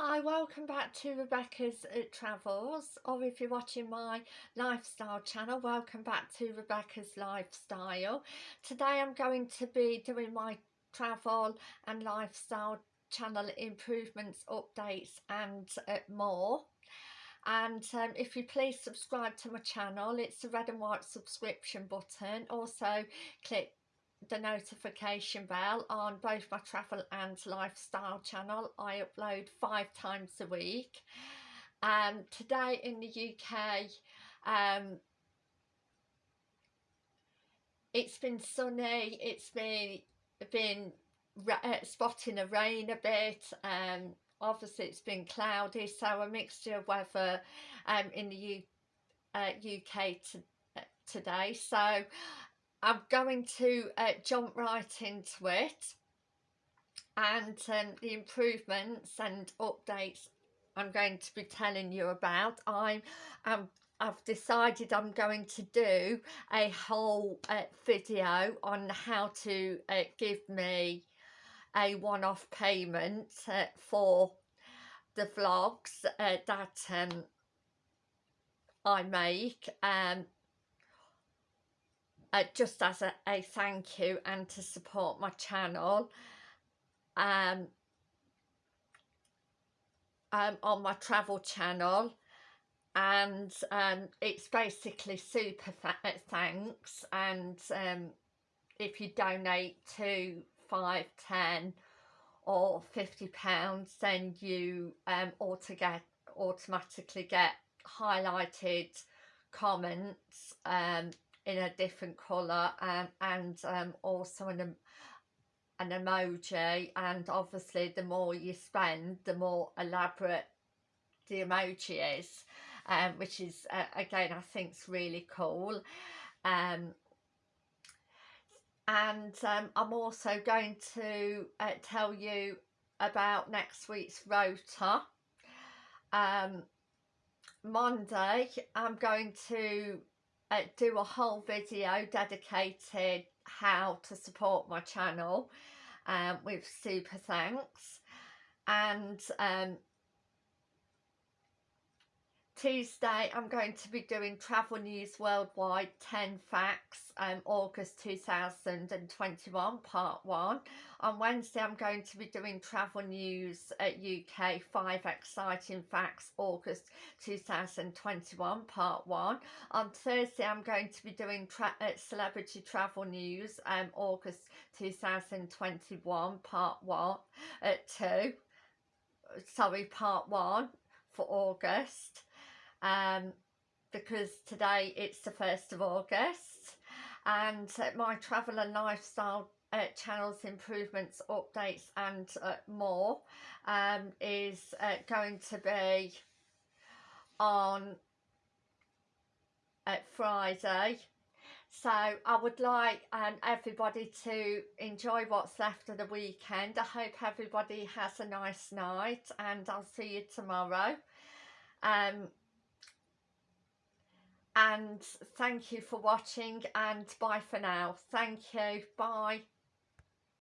Hi, welcome back to Rebecca's uh, Travels, or if you're watching my lifestyle channel, welcome back to Rebecca's Lifestyle. Today I'm going to be doing my travel and lifestyle channel improvements, updates and uh, more. And um, if you please subscribe to my channel, it's the red and white subscription button. Also click the notification bell on both my travel and lifestyle channel. I upload five times a week. Um, today in the UK, um, it's been sunny, it's been, been uh, spotting a rain a bit, um, obviously it's been cloudy, so a mixture of weather um, in the U uh, UK to, uh, today. So I'm going to uh, jump right into it and um, the improvements and updates I'm going to be telling you about. I'm, I'm I've decided I'm going to do a whole uh, video on how to uh, give me a one-off payment uh, for the vlogs uh, that um, I make um, uh, just as a, a thank you and to support my channel um, um, on my travel channel. And um, it's basically super uh, thanks. And um, if you donate to 5, 10 or 50 pounds then you um, get, automatically get highlighted comments um, in a different colour and, and um, also an, an emoji and obviously the more you spend the more elaborate the emoji is um, which is uh, again I think is really cool. Um, and um, I'm also going to uh, tell you about next week's rota. Um, Monday I'm going to uh, do a whole video dedicated how to support my channel um, with super thanks. And um, Tuesday I'm going to be doing Travel News Worldwide 10 Facts um, August 2021 part 1. On Wednesday I'm going to be doing Travel News at UK 5 Exciting Facts August 2021 part 1. On Thursday I'm going to be doing tra uh, Celebrity Travel News um, August 2021 part 1 at uh, 2. Sorry part 1 for August um, because today it's the 1st of August and uh, my travel and lifestyle uh, channels improvements updates and uh, more um, is uh, going to be on at Friday. So I would like um, everybody to enjoy what's left of the weekend. I hope everybody has a nice night and I'll see you tomorrow. Um, and thank you for watching and bye for now. Thank you. Bye